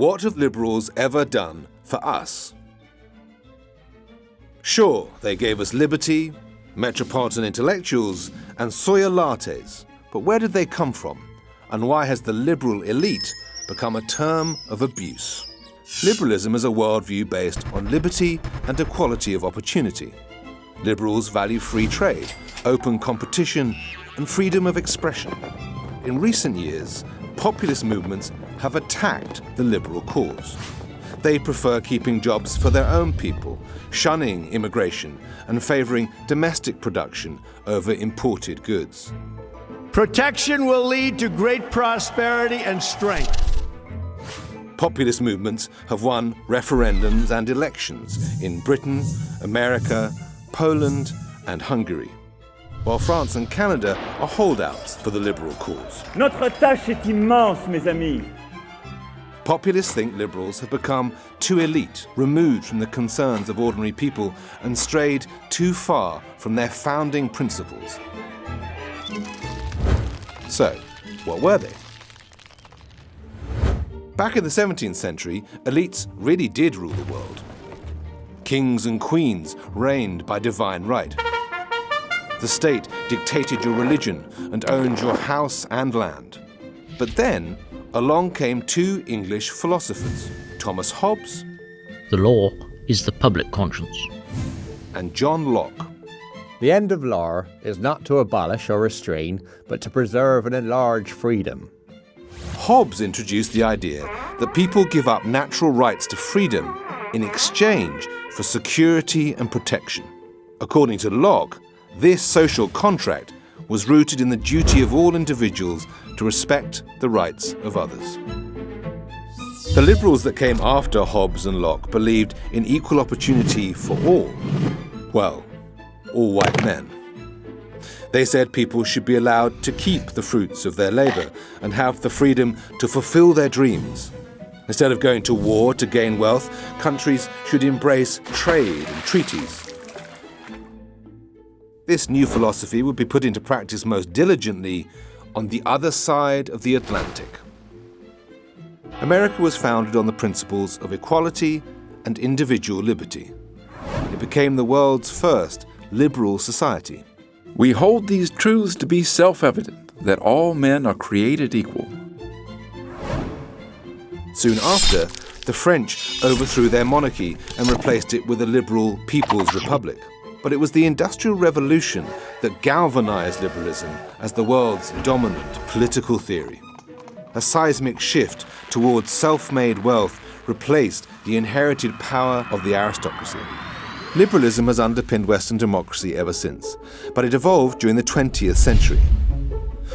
What have liberals ever done for us? Sure, they gave us liberty, metropolitan intellectuals, and soya lattes, but where did they come from? And why has the liberal elite become a term of abuse? Liberalism is a worldview based on liberty and equality of opportunity. Liberals value free trade, open competition, and freedom of expression. In recent years, populist movements have attacked the liberal cause. They prefer keeping jobs for their own people, shunning immigration and favouring domestic production over imported goods. Protection will lead to great prosperity and strength. Populist movements have won referendums and elections in Britain, America, Poland and Hungary, while France and Canada are holdouts for the liberal cause. Notre tâche est immense, mes amis. Populists think liberals have become too elite, removed from the concerns of ordinary people, and strayed too far from their founding principles. So, what were they? Back in the 17th century, elites really did rule the world. Kings and queens reigned by divine right. The state dictated your religion and owned your house and land. But then, along came two English philosophers, Thomas Hobbes The law is the public conscience. and John Locke. The end of law is not to abolish or restrain, but to preserve and enlarge freedom. Hobbes introduced the idea that people give up natural rights to freedom in exchange for security and protection. According to Locke, this social contract was rooted in the duty of all individuals to respect the rights of others. The liberals that came after Hobbes and Locke believed in equal opportunity for all. Well, all white men. They said people should be allowed to keep the fruits of their labor and have the freedom to fulfill their dreams. Instead of going to war to gain wealth, countries should embrace trade and treaties. This new philosophy would be put into practice most diligently on the other side of the Atlantic. America was founded on the principles of equality and individual liberty. It became the world's first liberal society. We hold these truths to be self evident that all men are created equal. Soon after, the French overthrew their monarchy and replaced it with a liberal People's Republic. But it was the Industrial Revolution that galvanized liberalism as the world's dominant political theory. A seismic shift towards self-made wealth replaced the inherited power of the aristocracy. Liberalism has underpinned Western democracy ever since, but it evolved during the 20th century.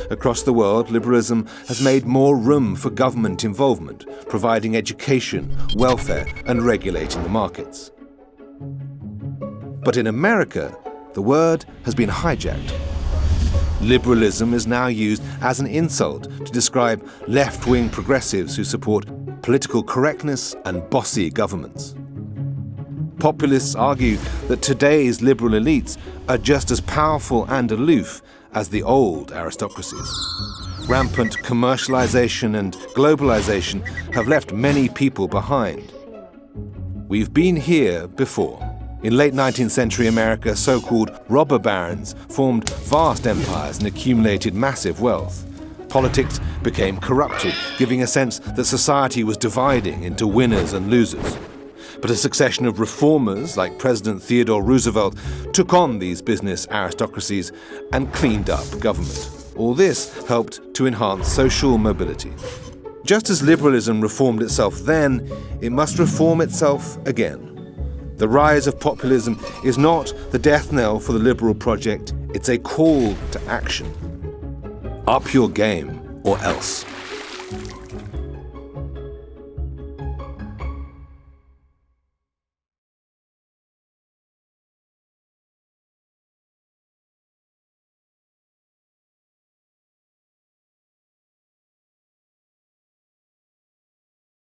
Across the world, liberalism has made more room for government involvement, providing education, welfare, and regulating the markets. But in America, the word has been hijacked. Liberalism is now used as an insult to describe left-wing progressives who support political correctness and bossy governments. Populists argue that today's liberal elites are just as powerful and aloof as the old aristocracies. Rampant commercialization and globalization have left many people behind. We've been here before. In late 19th century America, so-called robber barons formed vast empires and accumulated massive wealth. Politics became corrupted, giving a sense that society was dividing into winners and losers. But a succession of reformers, like President Theodore Roosevelt, took on these business aristocracies and cleaned up government. All this helped to enhance social mobility. Just as liberalism reformed itself then, it must reform itself again. The rise of populism is not the death knell for the liberal project, it's a call to action. Up your game, or else.